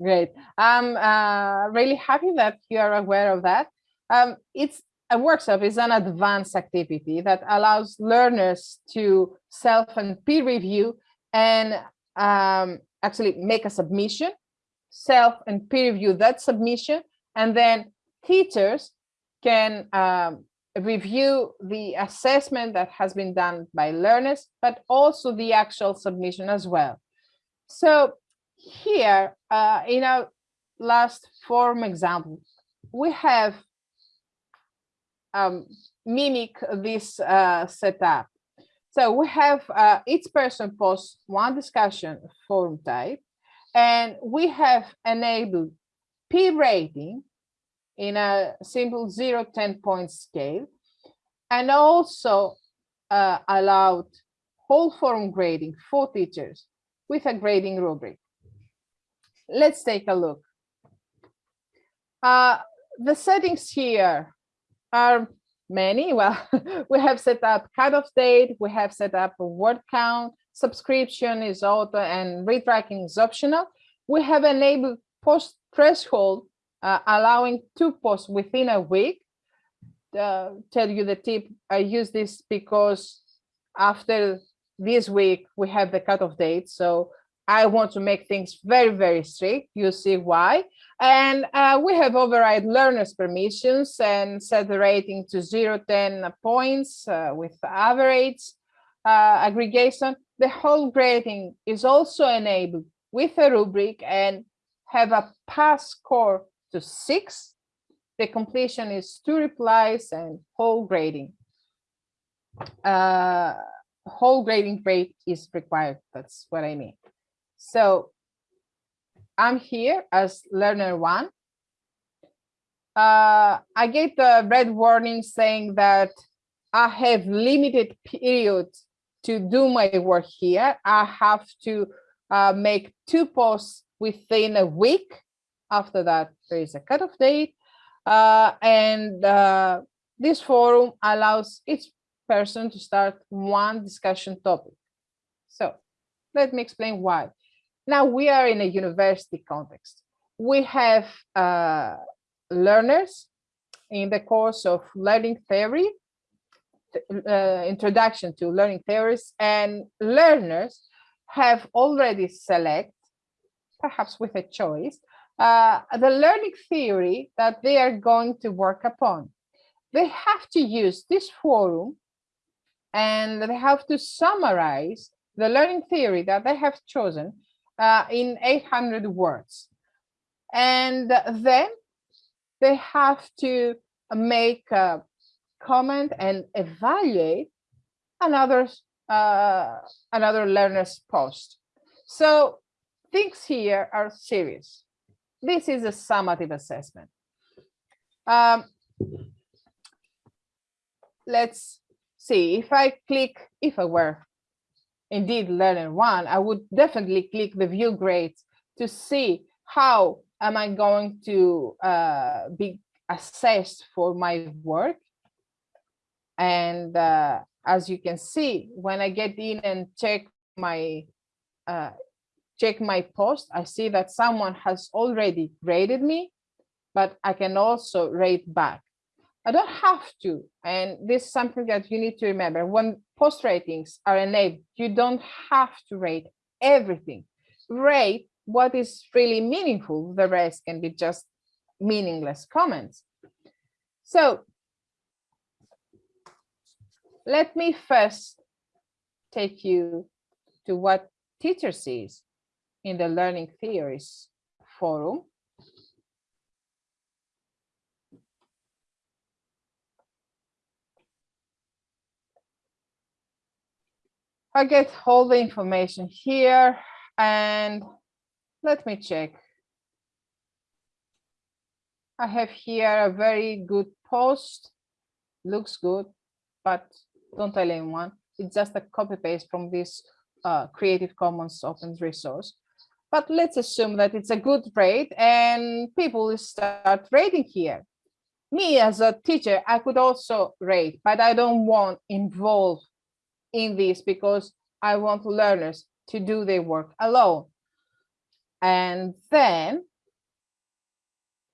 Great. I'm uh, really happy that you are aware of that. Um, it's a workshop is an advanced activity that allows learners to self and peer review and um, actually make a submission, self and peer review that submission, and then teachers can um, review the assessment that has been done by learners, but also the actual submission as well. So here uh, in our last form example, we have um, mimic this uh, setup. So we have uh, each person posts one discussion forum type, and we have enabled peer rating in a simple 0 10 point scale, and also uh, allowed whole forum grading for teachers with a grading rubric. Let's take a look. Uh, the settings here are many. Well, [laughs] we have set up cutoff date, we have set up a word count, subscription is auto and read tracking is optional. We have enabled post threshold, uh, allowing two posts within a week. Uh, tell you the tip, I use this because after this week, we have the cutoff date. So I want to make things very, very strict. You see why. And uh, we have override learners permissions and set the rating to 0, 10 points uh, with average uh, aggregation. The whole grading is also enabled with a rubric and have a pass score to six. The completion is two replies and whole grading. Uh, whole grading rate is required. That's what I mean. So I'm here as learner one. Uh, I get the red warning saying that I have limited period to do my work here. I have to uh, make two posts within a week. After that, there is a cutoff date. Uh, and uh, this forum allows each person to start one discussion topic. So let me explain why. Now we are in a university context. We have uh, learners in the course of learning theory, uh, introduction to learning theories, and learners have already select, perhaps with a choice, uh, the learning theory that they are going to work upon. They have to use this forum and they have to summarize the learning theory that they have chosen uh, in 800 words. And then they have to make a comment and evaluate another uh, another learner's post. So things here are serious. This is a summative assessment. Um, let's see if I click, if I were indeed learner one, I would definitely click the view grades to see how am I going to uh, be assessed for my work. And uh, as you can see, when I get in and check my uh, check my post, I see that someone has already graded me, but I can also rate back. I don't have to. And this is something that you need to remember. When post ratings are enabled, you don't have to rate everything. Rate what is really meaningful. The rest can be just meaningless comments. So let me first take you to what teacher sees in the learning theories forum. I get all the information here and let me check. I have here a very good post, looks good, but don't tell anyone. It's just a copy paste from this uh, Creative Commons open resource. But let's assume that it's a good rate and people start rating here. Me as a teacher, I could also rate, but I don't want involve in this because I want learners to do their work alone. And then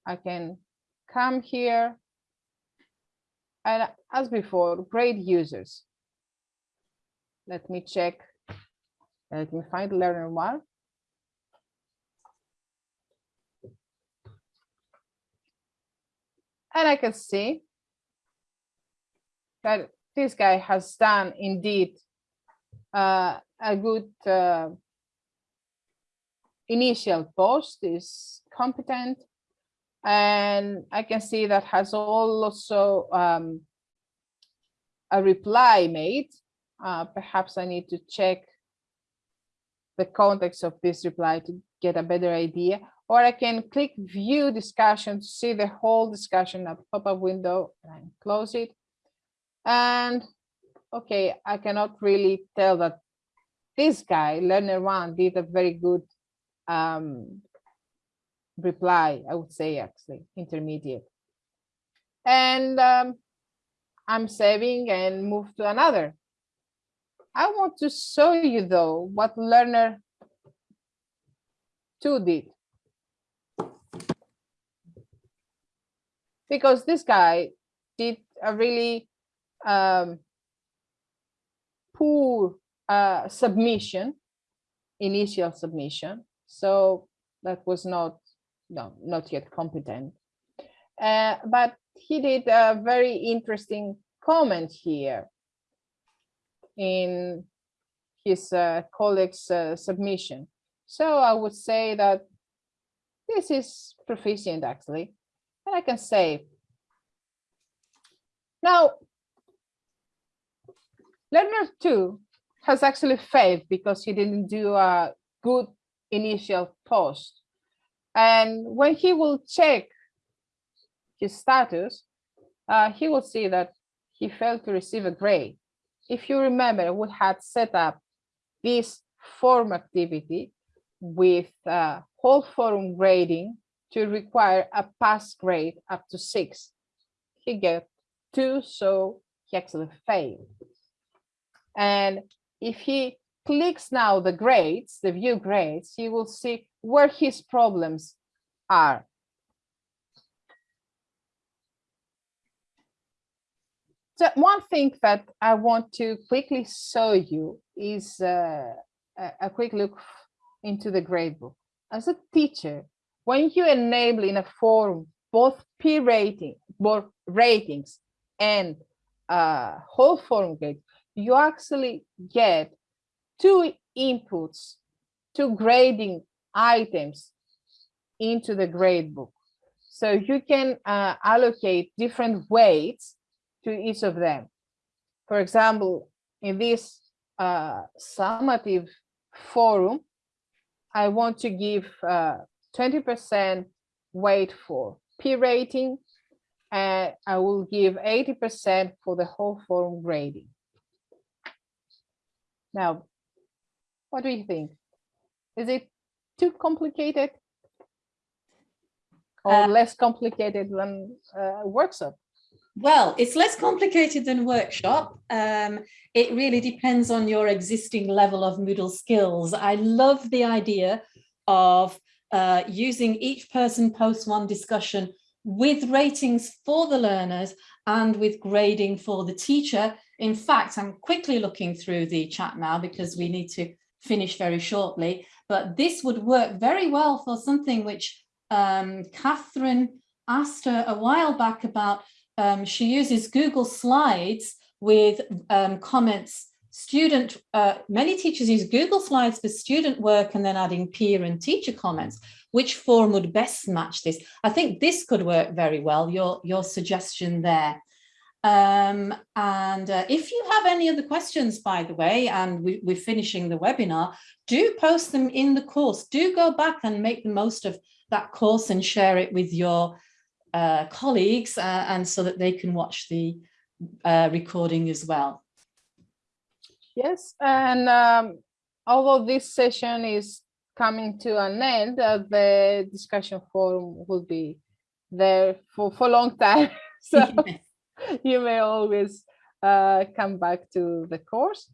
I can come here and as before, grade users. Let me check. Let me find learner one. And I can see that this guy has done indeed uh, a good uh, initial post is competent and I can see that has also um, a reply made. Uh, perhaps I need to check the context of this reply to get a better idea, or I can click view discussion to see the whole discussion at pop-up window and close it. And okay, I cannot really tell that this guy, learner one, did a very good um, reply, I would say actually, intermediate. And um, I'm saving and move to another. I want to show you though what learner two did. Because this guy did a really um, poor uh, submission, initial submission. So that was not no, not yet competent. Uh, but he did a very interesting comment here in his uh, colleague's uh, submission. So I would say that this is proficient actually, and I can say, now, learner two has actually failed because he didn't do a good initial post. And when he will check his status, uh, he will see that he failed to receive a grade. If you remember, we had set up this forum activity with uh, whole forum grading to require a pass grade up to six. He got two, so he actually failed. And if he clicks now the grades, the view grades, he will see where his problems are. So one thing that I want to quickly show you is uh, a quick look into the gradebook. As a teacher, when you enable in a forum both peer rating, both ratings and uh, whole forum grade, you actually get two inputs, two grading items into the gradebook. So you can uh, allocate different weights to each of them. For example, in this uh, summative forum, I want to give 20% uh, weight for peer rating, and I will give 80% for the whole forum grading. Now, what do you think? Is it too complicated or uh, less complicated than uh, workshop? Well, it's less complicated than workshop. Um, it really depends on your existing level of Moodle skills. I love the idea of uh, using each person post one discussion with ratings for the learners and with grading for the teacher. In fact, I'm quickly looking through the chat now because we need to finish very shortly, but this would work very well for something which um, Catherine asked her a while back about, um, she uses Google Slides with um, comments, student, uh, many teachers use Google Slides for student work and then adding peer and teacher comments. Which form would best match this? I think this could work very well, your, your suggestion there. Um, and uh, if you have any other questions, by the way, and we, we're finishing the webinar, do post them in the course. Do go back and make the most of that course and share it with your uh, colleagues uh, and so that they can watch the uh, recording as well. Yes, and um, although this session is coming to an end, uh, the discussion forum will be there for, for a long time. [laughs] so [laughs] you may always uh, come back to the course.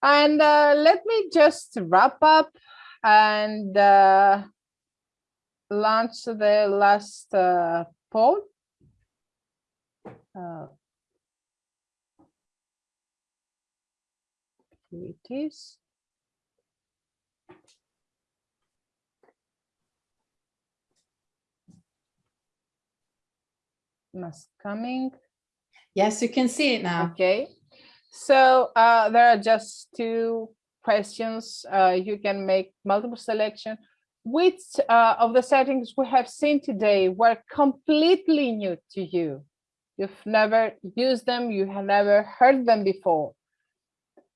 And uh, let me just wrap up and uh, launch the last uh, poll. It is. Must coming. Yes, you can see it now. Okay. So uh, there are just two questions. Uh, you can make multiple selection. Which uh, of the settings we have seen today were completely new to you? You've never used them, you have never heard them before.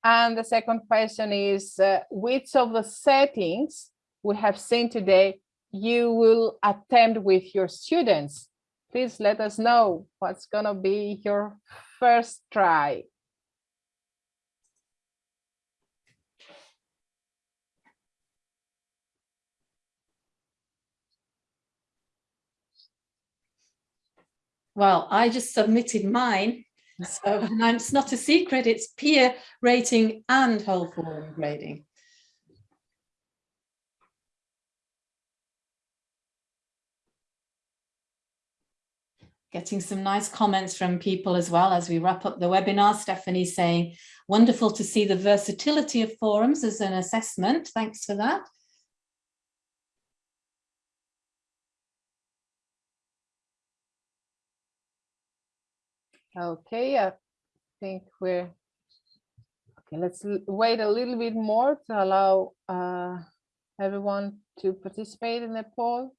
And the second question is, uh, which of the settings we have seen today you will attempt with your students? Please let us know what's gonna be your first try. Well, I just submitted mine. So and it's not a secret, it's peer rating and whole forum grading. Getting some nice comments from people as well as we wrap up the webinar. Stephanie saying, wonderful to see the versatility of forums as an assessment. Thanks for that. Okay, I think we're okay. Let's wait a little bit more to allow uh, everyone to participate in the poll.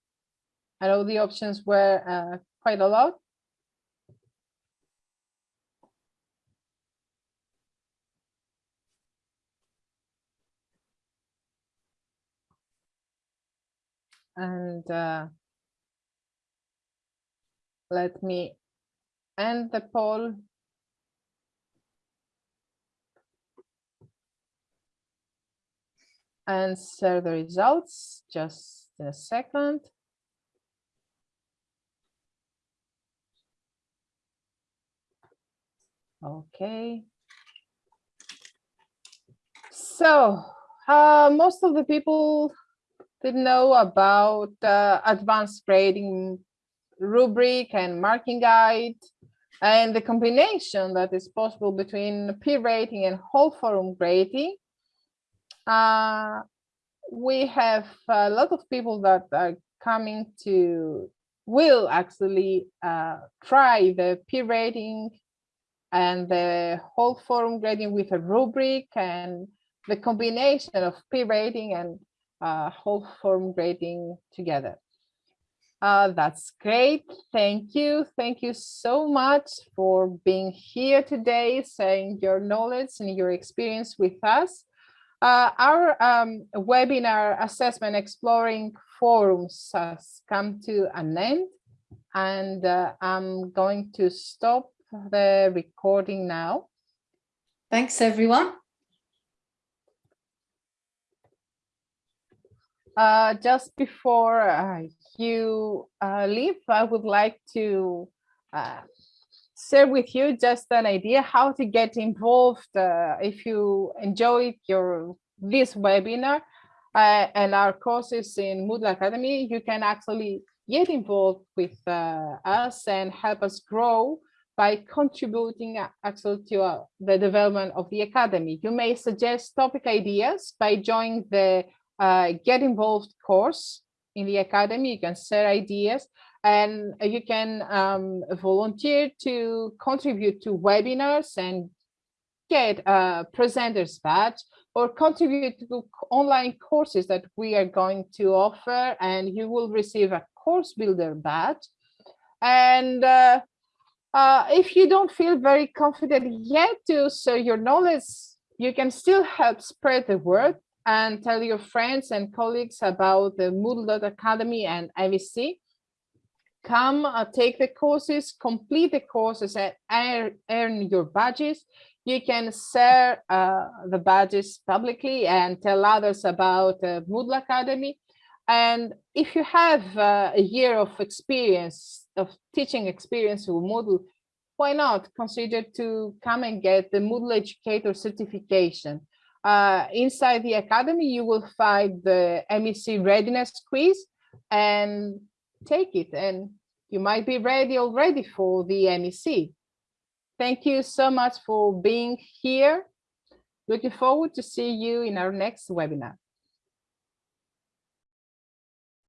I know the options were uh, quite a lot. And uh, let me end the poll. And share the results just a second. Okay. So uh, most of the people didn't know about uh, advanced grading rubric and marking guide and the combination that is possible between peer rating and whole forum grading. Uh, we have a lot of people that are coming to will actually uh, try the peer rating and the whole forum grading with a rubric and the combination of peer rating and uh, whole forum grading together. Uh, that's great. Thank you. Thank you so much for being here today, sharing your knowledge and your experience with us. Uh, our um, webinar assessment exploring forums has come to an end and uh, I'm going to stop the recording now. Thanks, everyone. Uh, just before uh, you uh, leave, I would like to uh, share with you just an idea how to get involved uh, if you enjoyed your this webinar uh, and our courses in Moodle Academy, you can actually get involved with uh, us and help us grow by contributing actually to uh, the development of the Academy. You may suggest topic ideas by joining the Get Involved course in the academy, you can share ideas and you can um, volunteer to contribute to webinars and get a presenter's badge or contribute to online courses that we are going to offer and you will receive a course builder badge. And uh, Uh, if you don't feel very confident yet to share your knowledge, you can still help spread the word and tell your friends and colleagues about the Moodle Academy and MEC. Come uh, take the courses, complete the courses and earn, earn your badges. You can share uh, the badges publicly and tell others about the Moodle Academy. And if you have uh, a year of experience, of teaching experience with Moodle, why not consider to come and get the Moodle Educator certification. Uh, inside the Academy, you will find the MEC readiness quiz and take it and you might be ready already for the MEC. Thank you so much for being here. Looking forward to see you in our next webinar.